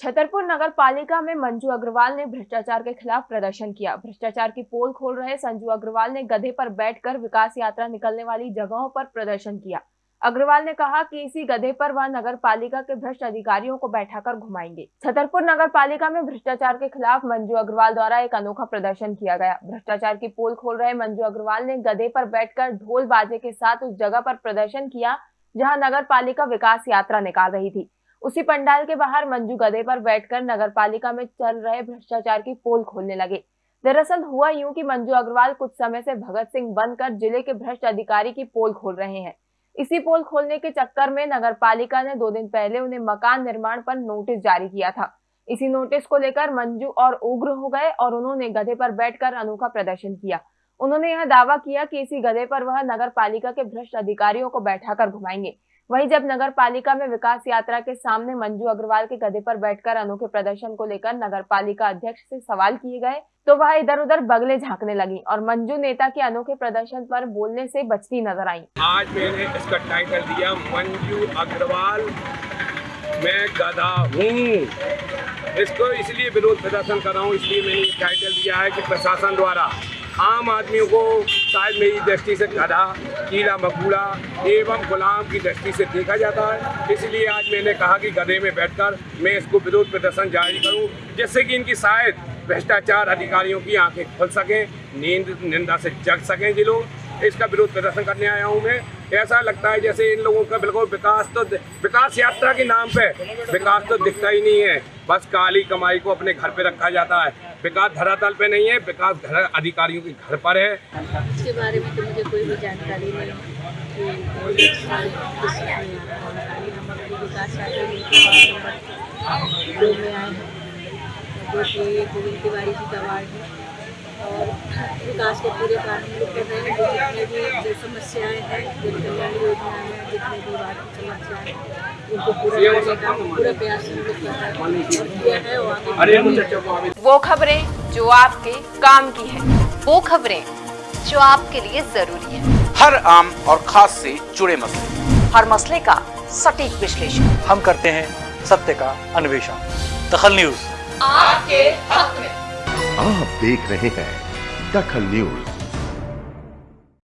छतरपुर नगर पालिका में मंजू अग्रवाल ने भ्रष्टाचार के खिलाफ प्रदर्शन किया। भ्रष्टाचार की पोल खोल रहे संजू अग्रवाल ने गधे पर बैठकर विकास यात्रा निकलने वाली जगहों पर प्रदर्शन किया। अग्रवाल ने कहा कि इसी गधे पर वह नगर पालिका के भ्रष्ट अधिकारियों को बैठाकर घुमाएँगे। छतरपुर नगर पालिका में भ्रष्टाचार के खिलाफ मंजू अग्रवाल द्वारा एक अनोखा प्रदर्शन किया गया। भ्रष्टाचार की पोल खोल रहे मंजू अग्रवाल ने गधे पर बैठकर ढोल बाजे के साथ उस जगह पर प्रदर्शन किया, जहाँ नगर पालिका विकास यात्रा निकाल रही थी। उसी पंडाल के बाहर मंजू गधे पर बैठकर नगर पालिका में चल रहे भ्रष्टाचार की पोल खोलने लगे। दरअसल हुआ यूँ कि मंजू अग्रवाल कुछ समय से भगत सिंह बनकर ज़िले के भ्रष्ट अधिकारी की पोल खोल रहे हैं। इसी पोल खोलने के चक्कर में नगर पालिका ने दो दिन पहले उन्हें मकान निर्माण पर नोटिस जारी किया था। इसी नोटिस को लेकर मंजू और उग्र हो गए और उन्होंने गधे पर बैठकर अनोखा प्रदर्शन किया। उन्होंने यह दावा किया कि इसी गधे पर वह नगर पालिका के भ्रष्ट अधिकारियों को बैठाकर घुमाएँगे। वहीं जब नगर पालिका में विकास यात्रा के सामने मंजू अग्रवाल के गधे पर बैठकर अनोखे प्रदर्शन को लेकर नगर पालिका अध्यक्ष से सवाल किए गए तो वह इधर उधर बगले झांकने लगी और मंजू नेता के अनोखे प्रदर्शन पर बोलने से बचती नज़र आई। आज मैंने इसका टाइटल दिया। मंजू अग्रवाल, मैं गधा हूँ। इसको इसलिए विरोध प्रदर्शन कर रहा हूँ, इसलिए मैंने टाइटल दिया है कि प्रशासन द्वारा आम आदमियों को शायद मेरी दृष्टि से गधा कीड़ा मकूड़ा एवं गुलाम की दृष्टि से देखा जाता है। इसलिए आज मैंने कहा कि गधे में बैठकर मैं इसको विरोध प्रदर्शन जारी करूँ, जिससे कि इनकी शायद भ्रष्टाचार अधिकारियों की आँखें खुल सकें, नींद, निंदा से जग सकें जी लोग। इसका विरोध प्रदर्शन करने आया हूँ मैं। ऐसा लगता है जैसे इन लोगों का बिल्कुल विकास तो विकास यात्रा के नाम पे विकास तो दिखता ही नहीं है। बस काली कमाई को अपने घर पे रखा जाता है। विकास धरातल पे नहीं है, विकास अधिकारियों के घर पर है। इसके बारे में तो मुझे कोई भी जानकारी नहीं वार्ड है। और विकास के पूरे काम हम लोग कर रहे हैं। जो जितने भी जो समस्याएँ हैं जन कल्याण योजनाएँ हैं जितने भी वार्ड की समस्याएँ हैं वो खबरें जो आपके काम की है वो खबरें जो आपके लिए ज़रूरी है। हर आम और खास से जुड़े मसले। हर मसले का सटीक विश्लेषण। हम करते हैं सत्य का अन्वेषण। दखल न्यूज़। आपके हक में। आप देख रहे हैं दखल न्यूज़।